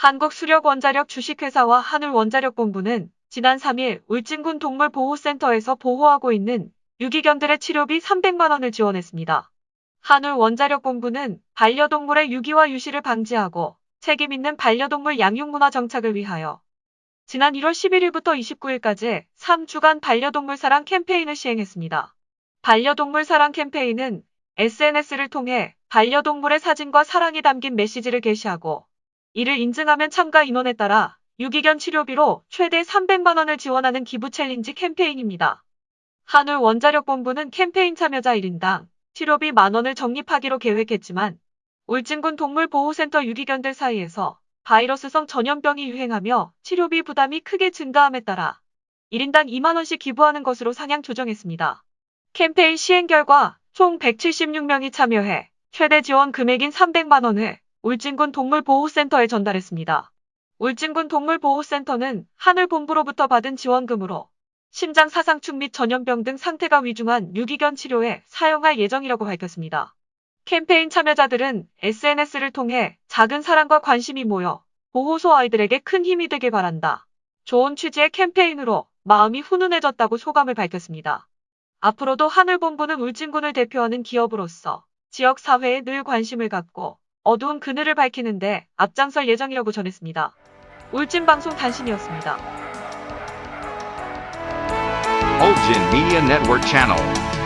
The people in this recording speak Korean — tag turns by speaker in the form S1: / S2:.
S1: 한국수력원자력 주식회사와 하늘원자력본부는 지난 3일 울진군 동물보호센터에서 보호하고 있는 유기견들의 치료비 300만 원을 지원했습니다. 한울원자력본부는 반려동물의 유기와 유실을 방지하고 책임 있는 반려동물 양육문화 정착을 위하여 지난 1월 11일부터 29일까지 3주간 반려동물 사랑 캠페인을 시행했습니다. 반려동물 사랑 캠페인은 SNS를 통해 반려동물의 사진과 사랑이 담긴 메시지를 게시하고 이를 인증하면 참가 인원에 따라 유기견 치료비로 최대 300만 원을 지원하는 기부 챌린지 캠페인입니다. 한울 원자력본부는 캠페인 참여자 1인당 치료비 만 원을 적립하기로 계획했지만 울진군 동물보호센터 유기견들 사이에서 바이러스성 전염병이 유행하며 치료비 부담이 크게 증가함에 따라 1인당 2만 원씩 기부하는 것으로 상향 조정했습니다. 캠페인 시행 결과 총 176명이 참여해 최대 지원 금액인 300만 원을 울진군 동물보호센터에 전달했습니다. 울진군 동물보호센터는 하늘본부로부터 받은 지원금으로 심장 사상축 및 전염병 등 상태가 위중한 유기견 치료에 사용할 예정이라고 밝혔습니다. 캠페인 참여자들은 SNS를 통해 작은 사랑과 관심이 모여 보호소 아이들에게 큰 힘이 되길 바란다. 좋은 취지의 캠페인으로 마음이 훈훈해졌다고 소감을 밝혔습니다. 앞으로도 하늘본부는 울진군을 대표하는 기업으로서 지역 사회에 늘 관심을 갖고 어두운 그늘을 밝히는데 앞장설 예정이라고 전했습니다. 울진 방송 단신이었습니다.
S2: Ulgin Media Network.